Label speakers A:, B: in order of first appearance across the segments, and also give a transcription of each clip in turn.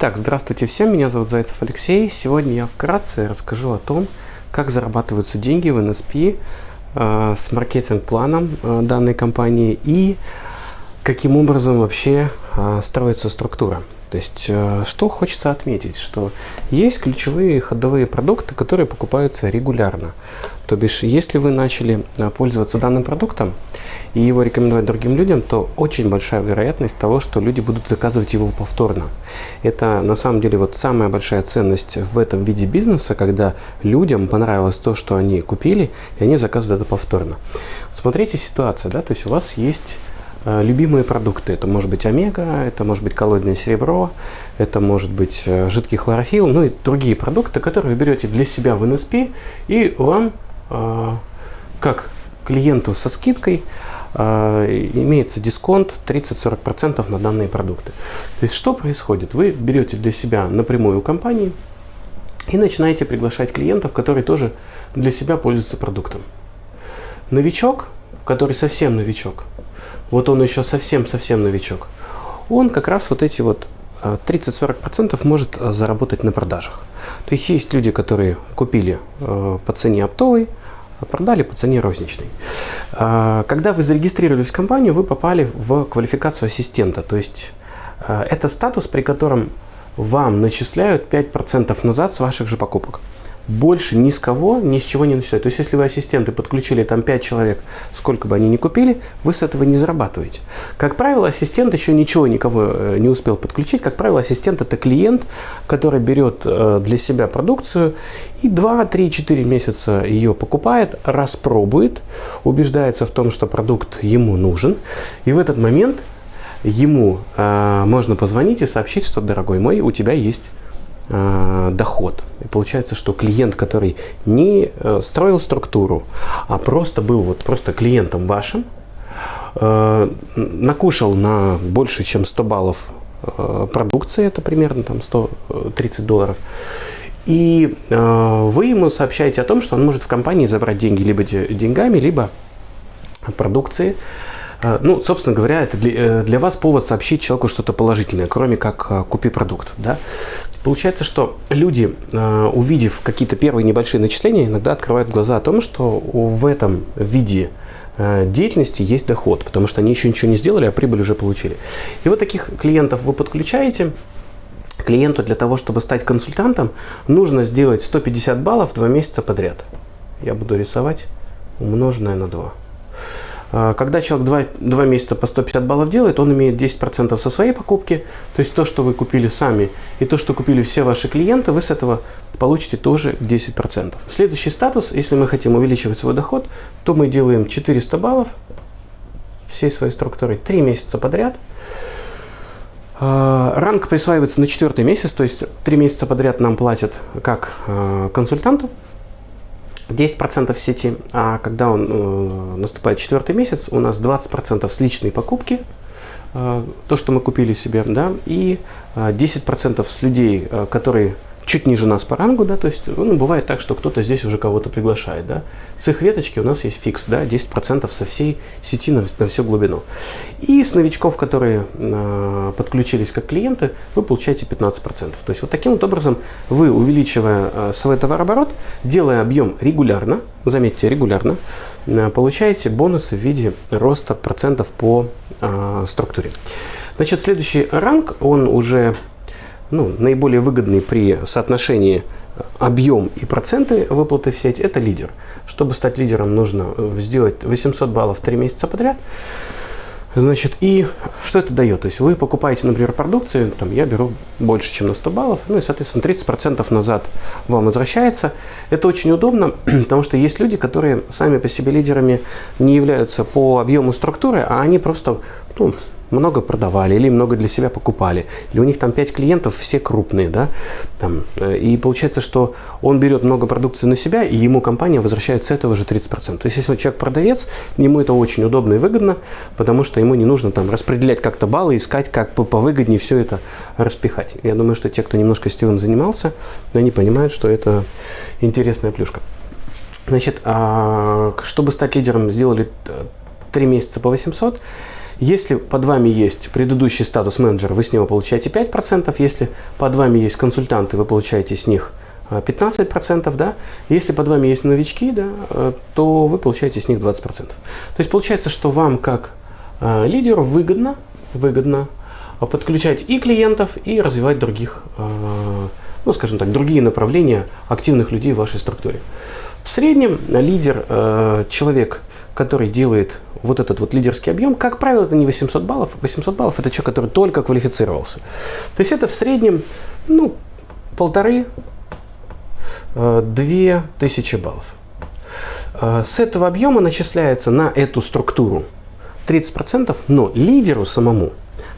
A: Итак, здравствуйте всем, меня зовут Зайцев Алексей. Сегодня я вкратце расскажу о том, как зарабатываются деньги в NSP э, с маркетинг-планом э, данной компании и каким образом вообще э, строится структура. То есть, э, что хочется отметить, что есть ключевые ходовые продукты, которые покупаются регулярно. То бишь, если вы начали э, пользоваться данным продуктом и его рекомендовать другим людям, то очень большая вероятность того, что люди будут заказывать его повторно. Это на самом деле вот самая большая ценность в этом виде бизнеса, когда людям понравилось то, что они купили, и они заказывают это повторно. Смотрите ситуация, да, то есть у вас есть любимые продукты. Это может быть омега, это может быть коллоидное серебро, это может быть э, жидкий хлорофилл, ну и другие продукты, которые вы берете для себя в НСП, и вам, э, как клиенту со скидкой, имеется дисконт 30-40% на данные продукты. То есть что происходит? Вы берете для себя напрямую у компании и начинаете приглашать клиентов, которые тоже для себя пользуются продуктом. Новичок, который совсем новичок – вот он еще совсем-совсем новичок, он как раз вот эти вот 30-40% а, может а, заработать на продажах. То есть есть люди, которые купили а, по цене оптовой, продали по цене розничной. Когда вы зарегистрировались в компанию, вы попали в квалификацию ассистента. То есть это статус, при котором вам начисляют 5% назад с ваших же покупок больше ни с кого, ни с чего не начисляют. То есть, если вы ассистенты подключили там 5 человек, сколько бы они ни купили, вы с этого не зарабатываете. Как правило, ассистент еще ничего никого э, не успел подключить. Как правило, ассистент это клиент, который берет э, для себя продукцию и 2, 3, 4 месяца ее покупает, распробует, убеждается в том, что продукт ему нужен. И в этот момент ему э, можно позвонить и сообщить, что, дорогой мой, у тебя есть э, доход. И получается, что клиент, который не э, строил структуру, а просто был вот просто клиентом вашим, э, накушал на больше, чем 100 баллов продукции, это примерно там 130 долларов, и вы ему сообщаете о том, что он может в компании забрать деньги либо деньгами, либо продукции, ну, собственно говоря, это для, для вас повод сообщить человеку что-то положительное, кроме как купи продукт. Да? Получается, что люди, э, увидев какие-то первые небольшие начисления, иногда открывают глаза о том, что в этом виде э, деятельности есть доход, потому что они еще ничего не сделали, а прибыль уже получили. И вот таких клиентов вы подключаете. Клиенту для того, чтобы стать консультантом, нужно сделать 150 баллов два месяца подряд. Я буду рисовать умноженное на 2. А, когда человек 2, 2 месяца по 150 баллов делает, он имеет 10% со своей покупки, то есть то, что вы купили сами, и то, что купили все ваши клиенты, вы с этого получите тоже 10%. Следующий статус, если мы хотим увеличивать свой доход, то мы делаем 400 баллов всей своей структурой 3 месяца подряд. А, ранг присваивается на четвертый месяц, то есть 3 месяца подряд нам платят как а, консультанту, 10% в сети, а когда он э, наступает четвертый месяц, у нас 20% с личной покупки, э, то, что мы купили себе, да, и э, 10% с людей, э, которые чуть ниже нас по рангу, да, то есть, ну, бывает так, что кто-то здесь уже кого-то приглашает, да. С их веточки у нас есть фикс, да, 10% со всей сети на, на всю глубину. И с новичков, которые э, подключились как клиенты, вы получаете 15%. То есть, вот таким вот образом вы, увеличивая э, свой товарооборот, делая объем регулярно, заметьте, регулярно, э, получаете бонусы в виде роста процентов по э, структуре. Значит, следующий ранг, он уже ну, наиболее выгодный при соотношении объем и проценты выплаты в сеть – это лидер. Чтобы стать лидером, нужно э, сделать 800 баллов 3 месяца подряд. Значит, и что это дает? То есть вы покупаете, например, продукцию, там, я беру больше, чем на 100 баллов, ну и, соответственно, 30% назад вам возвращается. Это очень удобно, потому что есть люди, которые сами по себе лидерами не являются по объему структуры, а они просто ну, много продавали или много для себя покупали, или у них там 5 клиентов, все крупные, да, там, э, и получается, что он берет много продукции на себя, и ему компания возвращает с этого же 30%. То есть, если человек продавец, ему это очень удобно и выгодно, потому что ему не нужно там распределять как-то баллы, искать, как повыгоднее все это распихать. Я думаю, что те, кто немножко Стивен занимался, они понимают, что это интересная плюшка. Значит, а, чтобы стать лидером, сделали 3 месяца по 800, Если под вами есть предыдущий статус менеджер, вы с него получаете 5%. Если под вами есть консультанты, вы получаете с них 15%, да, если под вами есть новички, да, э, то вы получаете с них 20%. То есть получается, что вам как э, лидеру выгодно, выгодно подключать и клиентов, и развивать других, э, ну, скажем так, другие направления активных людей в вашей структуре. В среднем лидер, человек, который делает вот этот вот лидерский объем, как правило, это не 800 баллов. 800 баллов – это человек, который только квалифицировался. То есть это в среднем, ну, полторы 2000 э, баллов. Э, с этого объема начисляется на эту структуру 30%, но лидеру самому,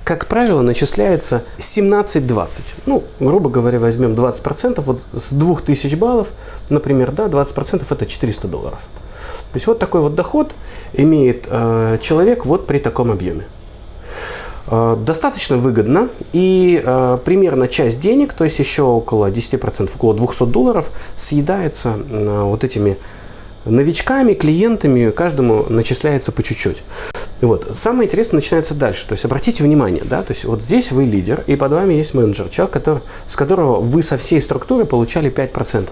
A: как правило, начисляется 17-20. Ну, грубо говоря, возьмем 20%, вот с 2000 баллов, например, да, 20% это 400 долларов. То есть вот такой вот доход имеет э, человек вот при таком объеме. Э, достаточно выгодно и э, примерно часть денег, то есть еще около 10%, около 200 долларов съедается э, вот этими новичками, клиентами, каждому начисляется по чуть-чуть. Вот. Самое интересное начинается дальше. То есть обратите внимание, да, то есть вот здесь вы лидер, и под вами есть менеджер, человек, который, с которого вы со всей структуры получали 5%.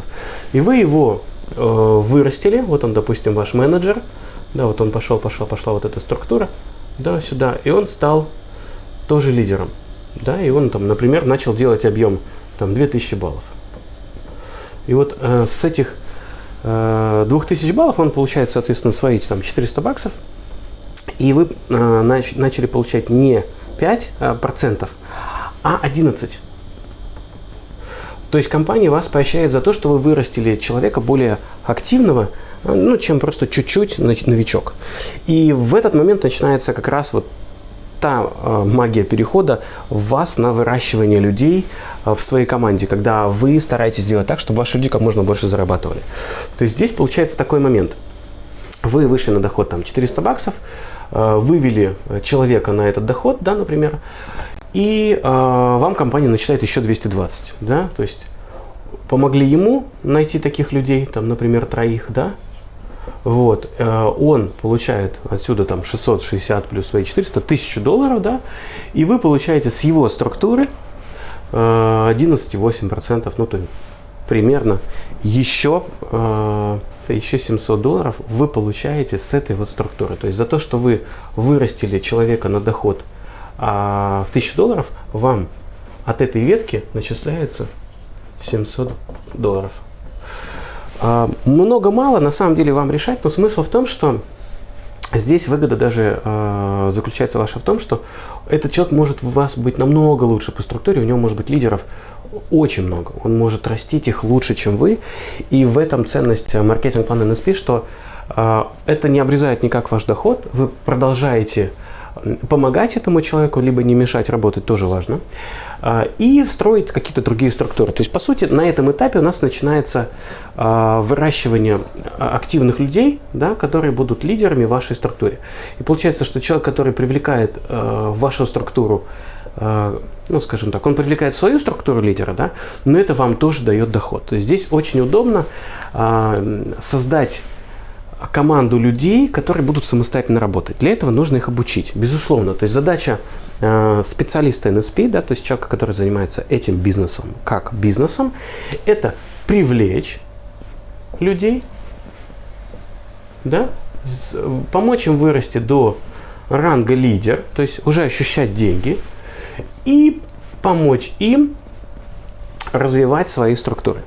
A: И вы его вырастили, вот он, допустим, ваш менеджер, да, вот он пошел, пошел, пошла вот эта структура, да, сюда, и он стал тоже лидером. Да, и он там, например, начал делать объем там 2000 баллов. И вот э, с этих э, 2000 баллов он получает, соответственно, свои там 400 баксов. И вы э, нач начали получать не 5%, э, процентов, а 11. То есть компания вас поощряет за то, что вы вырастили человека более активного, э, ну, чем просто чуть-чуть новичок. И в этот момент начинается как раз вот та э, магия перехода в вас на выращивание людей э, в своей команде, когда вы стараетесь сделать так, чтобы ваши люди как можно больше зарабатывали. То есть здесь получается такой момент. Вы вышли на доход там 400 баксов, э, вывели человека на этот доход, да, например, и вам компания начисляет еще 220, да, то есть помогли ему найти таких людей, там, например, троих, да, вот, э, он получает отсюда там 660 плюс свои 400, 1000 долларов, да, и вы получаете с его структуры 11,8%, э, ну, то примерно еще, э, еще 700 долларов вы получаете с этой вот структуры. То есть за то, что вы вырастили человека на доход а, в 1000 долларов, вам от этой ветки начисляется 700 долларов. А, много-мало, на самом деле, вам решать, но смысл в том, что здесь выгода даже э, заключается ваша в том, что этот человек может у вас быть намного лучше по структуре, у него может быть лидеров очень много. Он может растить их лучше, чем вы. И в этом ценность маркетинг-плана NSP, что э, это не обрезает никак ваш доход, вы продолжаете помогать этому человеку, либо не мешать работать, тоже важно. А, и строить какие-то другие структуры. То есть, по сути, на этом этапе у нас начинается а, выращивание активных людей, да, которые будут лидерами в вашей структуре. И получается, что человек, который привлекает а, в вашу структуру ну, скажем так, он привлекает свою структуру лидера, да, но это вам тоже дает доход. То есть здесь очень удобно создать команду людей, которые будут самостоятельно работать. Для этого нужно их обучить, безусловно. То есть задача э, специалиста NSP, да, то есть человека, который занимается этим бизнесом, как бизнесом, это привлечь людей, да, помочь им вырасти до ранга лидер, то есть уже ощущать деньги, и помочь им развивать свои структуры.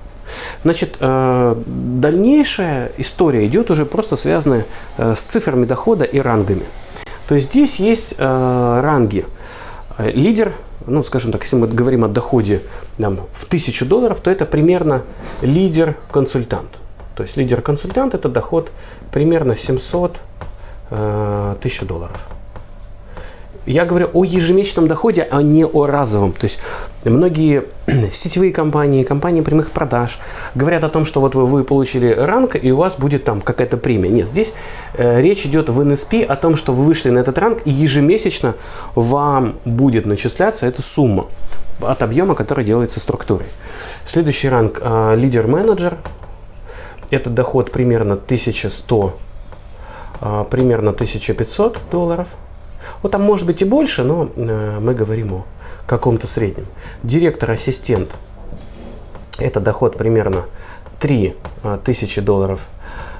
A: Значит, э, дальнейшая история идет уже просто связанная э, с цифрами дохода и рангами. То есть здесь есть э, ранги. Лидер, ну, скажем так, если мы говорим о доходе там, в 1000 долларов, то это примерно лидер-консультант. То есть лидер-консультант – это доход примерно 700 тысяч долларов. Я говорю о ежемесячном доходе, а не о разовом. То есть многие сетевые компании, компании прямых продаж говорят о том, что вот вы, вы получили ранг, и у вас будет там какая-то премия. Нет, здесь э, речь идет в NSP о том, что вы вышли на этот ранг, и ежемесячно вам будет начисляться эта сумма от объема, который делается структурой. Следующий ранг э, лидер-менеджер. Это доход примерно 1100, э, примерно 1500 долларов – Вот там может быть и больше, но э, мы говорим о каком-то среднем. Директор-ассистент – это доход примерно 3 э, тысячи долларов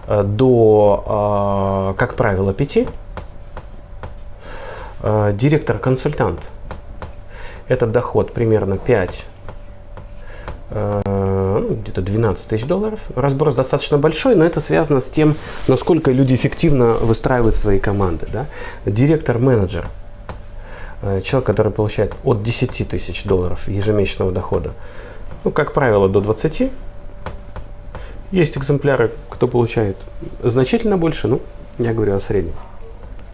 A: э, до, как правило, 5. Э, Директор-консультант – это доход примерно 5 э, ну, где-то 12 тысяч долларов. Разброс достаточно большой, но это связано с тем, насколько люди эффективно выстраивают свои команды. Да? Директор-менеджер, э, человек, который получает от 10 тысяч долларов ежемесячного дохода, ну, как правило, до 20. Есть экземпляры, кто получает значительно больше, ну, я говорю о среднем.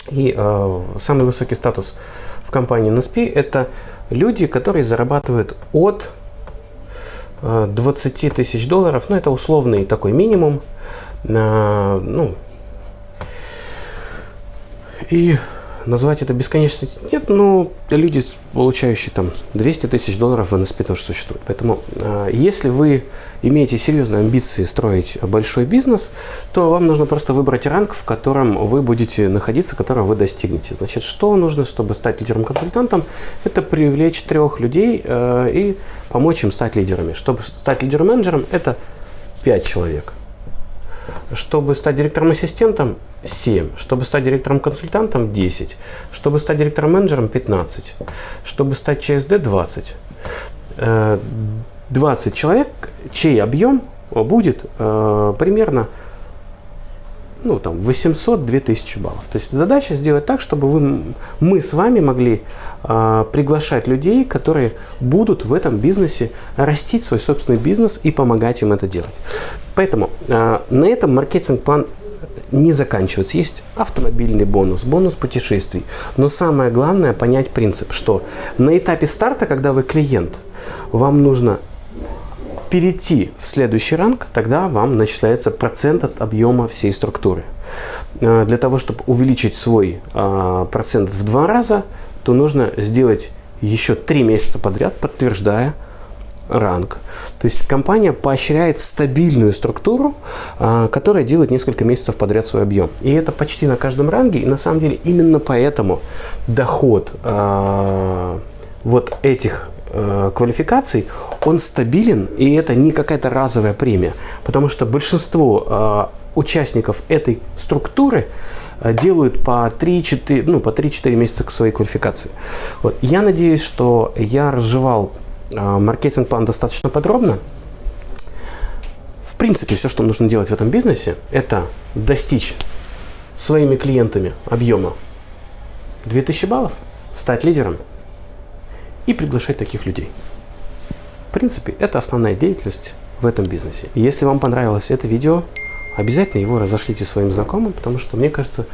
A: И э, самый высокий статус в компании NSP – это люди, которые зарабатывают от 20 тысяч долларов, ну это условный такой минимум, ну, и назвать это бесконечностью нет, но люди, получающие там 200 тысяч долларов в НСП тоже существуют. Поэтому э, если вы имеете серьезные амбиции строить большой бизнес, то вам нужно просто выбрать ранг, в котором вы будете находиться, которого вы достигнете. Значит, что нужно, чтобы стать лидером-консультантом? Это привлечь трех людей э, и помочь им стать лидерами. Чтобы стать лидером-менеджером, это 5 человек. Чтобы стать директором-ассистентом, 7. Чтобы стать директором-консультантом, 10. Чтобы стать директором-менеджером, 15. Чтобы стать ЧСД, 20. 20 человек, чей объем будет э, примерно ну, там, 800-2000 баллов. То есть задача сделать так, чтобы вы, мы с вами могли э, приглашать людей, которые будут в этом бизнесе растить свой собственный бизнес и помогать им это делать. Поэтому э, на этом маркетинг-план не заканчивается. Есть автомобильный бонус, бонус путешествий. Но самое главное понять принцип, что на этапе старта, когда вы клиент, вам нужно перейти в следующий ранг, тогда вам начисляется процент от объема всей структуры. Э, для того, чтобы увеличить свой а, процент в два раза, то нужно сделать еще три месяца подряд, подтверждая ранг. То есть компания поощряет стабильную структуру, а, которая делает несколько месяцев подряд свой объем. И это почти на каждом ранге. И на самом деле именно поэтому доход а, вот этих э, квалификаций, он стабилен, и это не какая-то разовая премия, потому что большинство участников этой структуры делают по 3-4 ну, по 3-4 месяца к своей квалификации. Вот. Я надеюсь, что я разжевал маркетинг-план достаточно подробно. В принципе, все, что нужно делать в этом бизнесе, это достичь своими клиентами объема 2000 баллов, стать лидером, и приглашать таких людей. В принципе, это основная деятельность в этом бизнесе. Если вам понравилось это видео, обязательно его разошлите своим знакомым, потому что, мне кажется,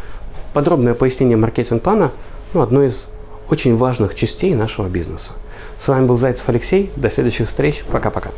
A: подробное пояснение маркетинг-плана ну, одно из очень важных частей нашего бизнеса. С вами был Зайцев Алексей. До следующих встреч. Пока-пока.